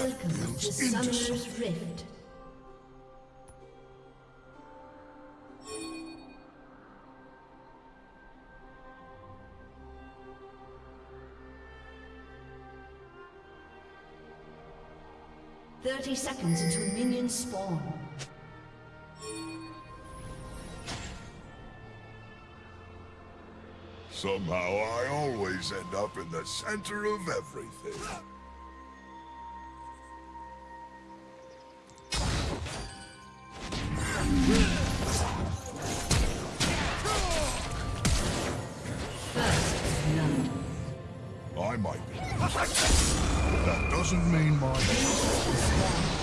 Welcome to Summoner's Rift. Thirty seconds until minions spawn. Somehow I always end up in the center of everything. Might be. That doesn't mean my...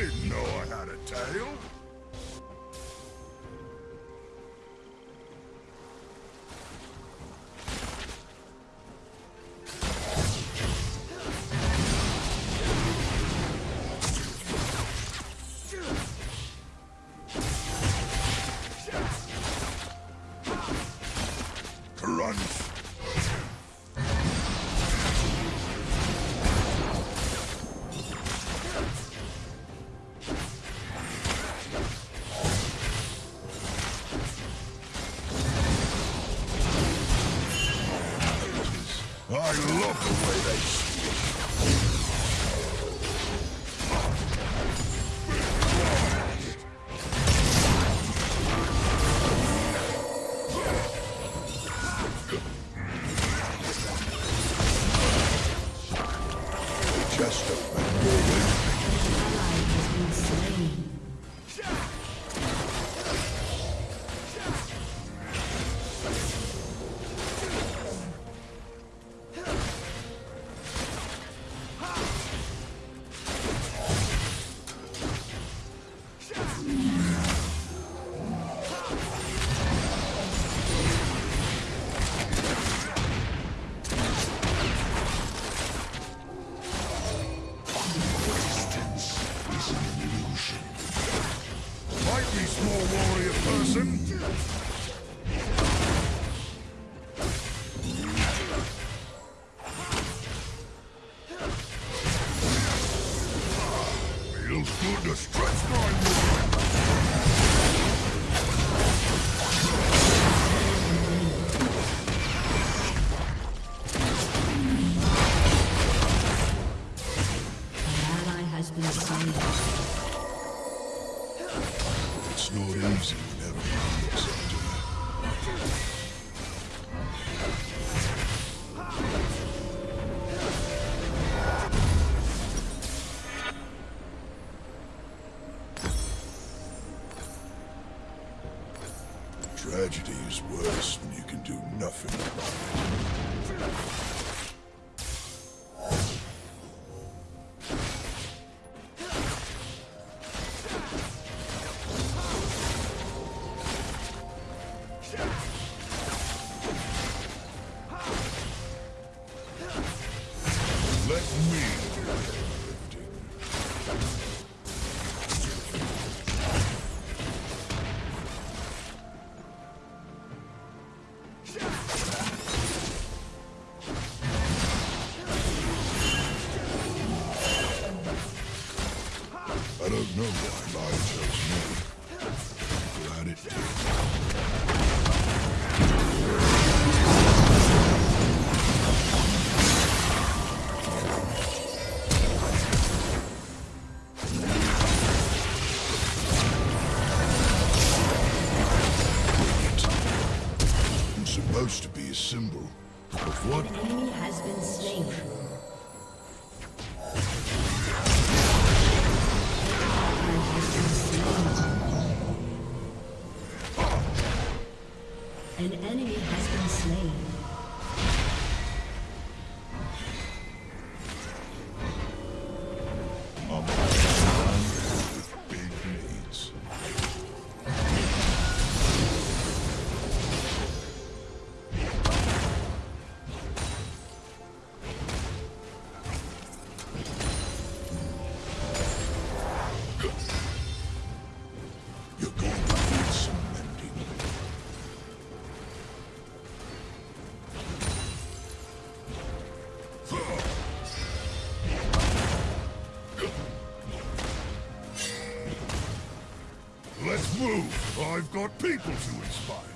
didn't know I had a tail. Tragedy is worse when you can do nothing about it. Symbol of what? Enemy slain. Ally has been slain. An enemy has been slain. move! I've got people to inspire!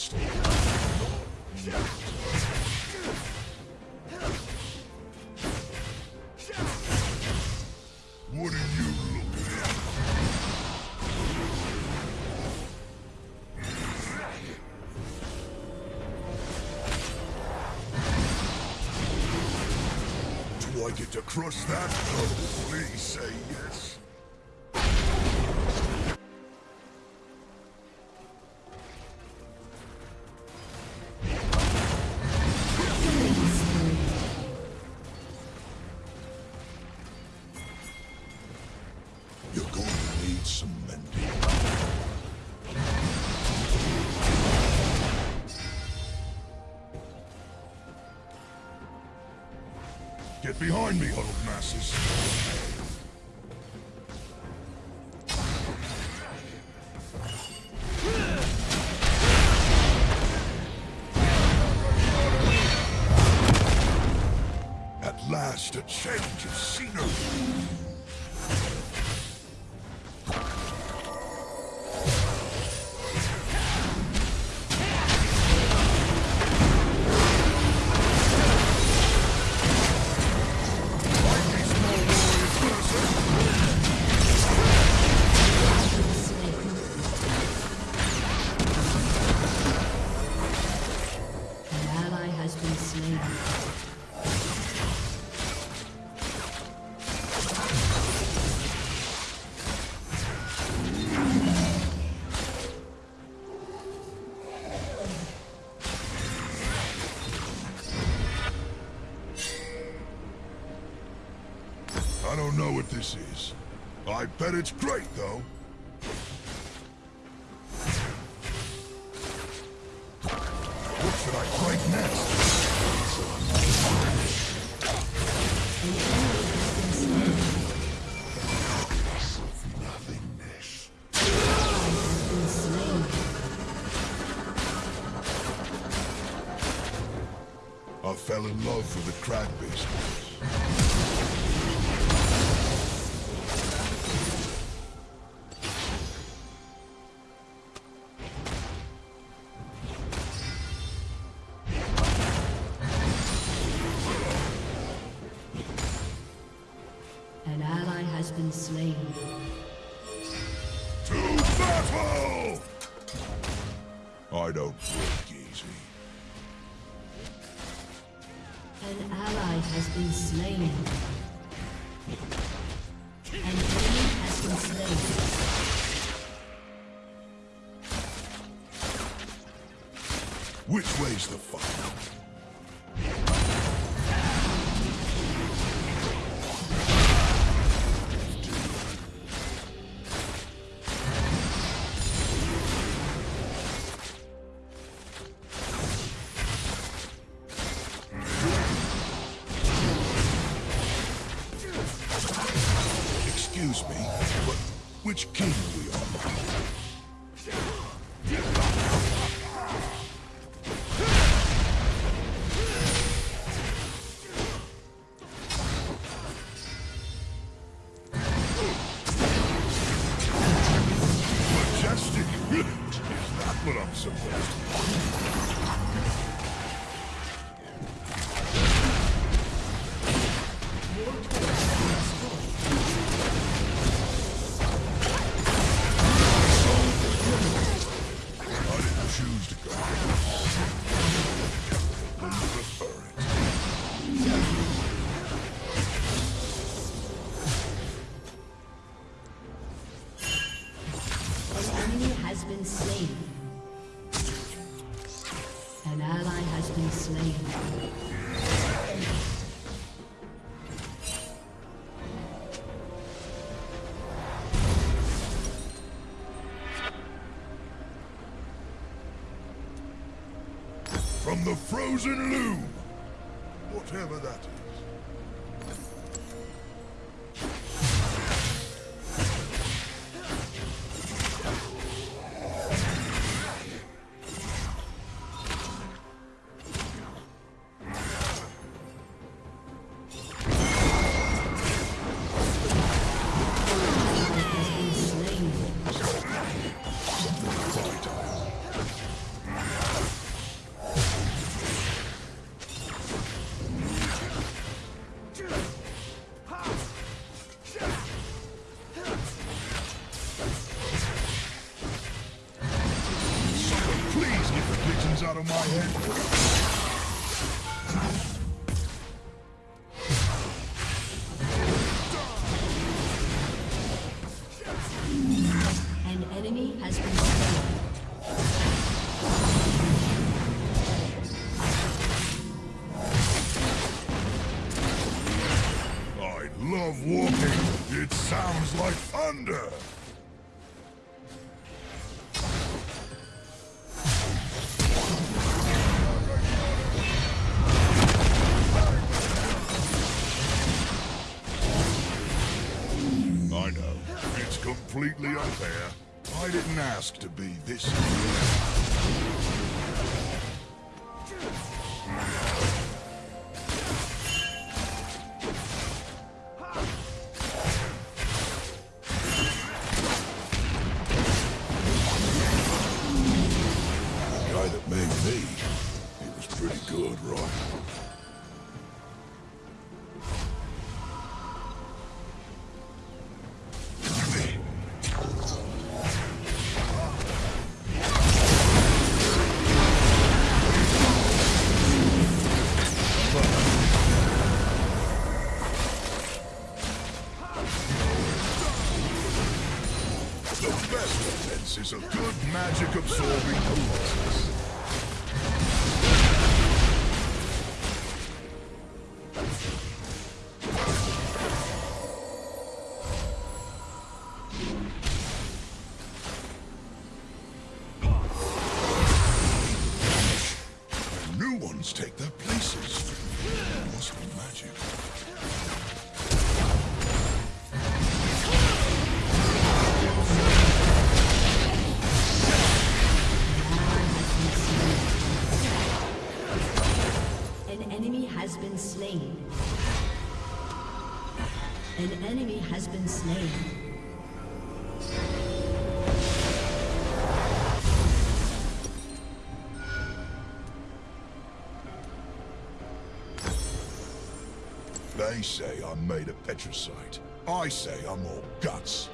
What are you looking at? Do I get to crush that? Oh, please say Get behind me, huddled masses. This is. I bet it's great, though. What should I break next? I fell in love with the crab business. I don't break easy. An ally has been slain. An enemy has been slain. Which way's the fight? Which king been slain. From the frozen loom! Whatever that is. Walking. It sounds like thunder. I know. It's completely unfair. I didn't ask to be this. Pretty good, right? Ones take their They say I'm made of petricite. I say I'm all guts.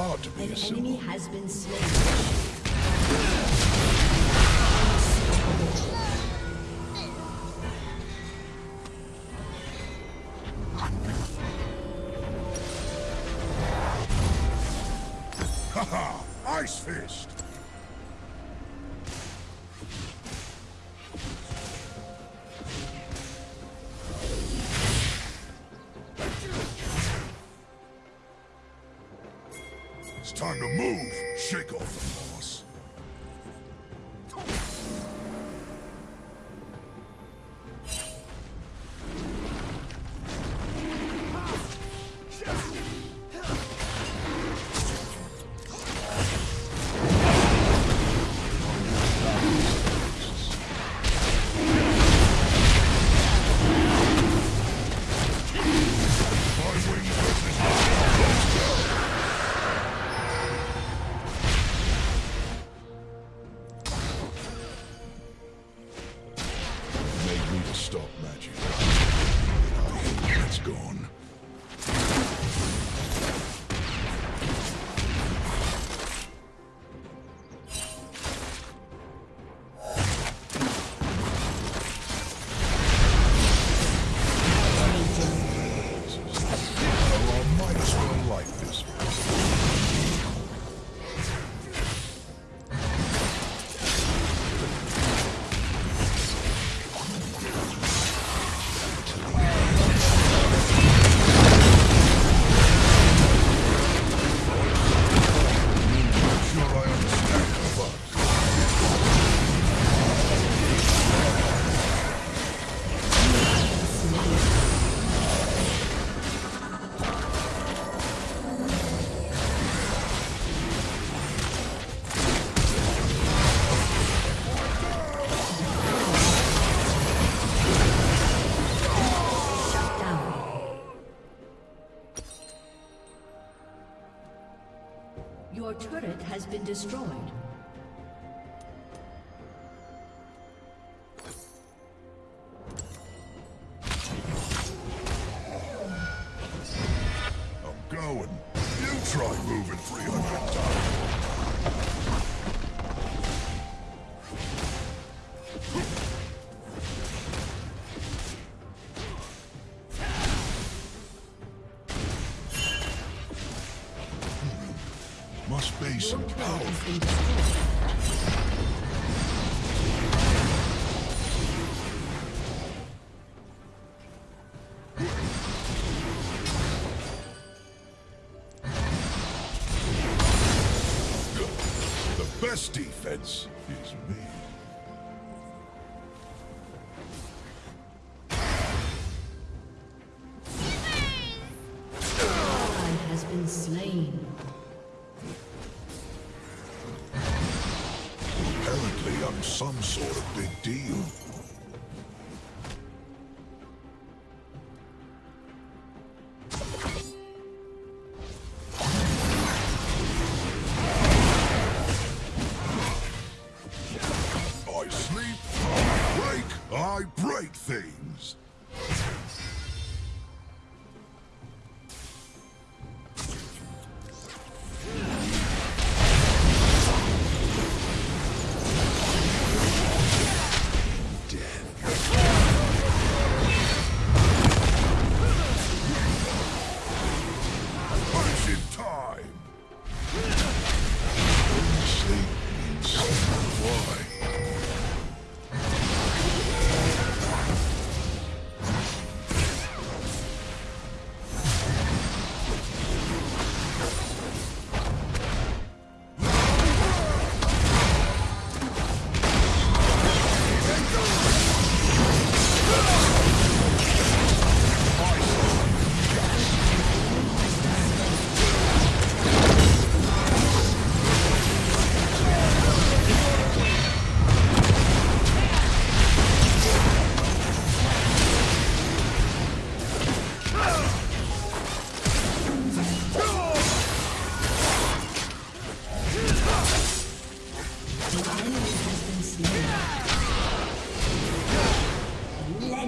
hard to be an a enemy has been slain. been destroyed. must be some power. best defense is me.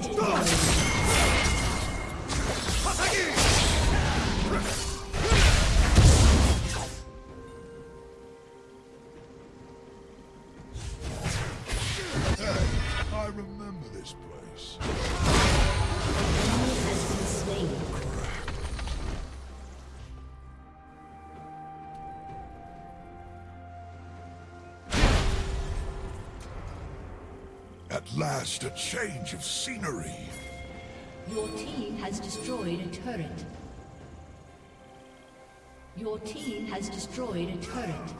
Red team's last a change of scenery. Your team has destroyed a turret. Your team has destroyed a turret.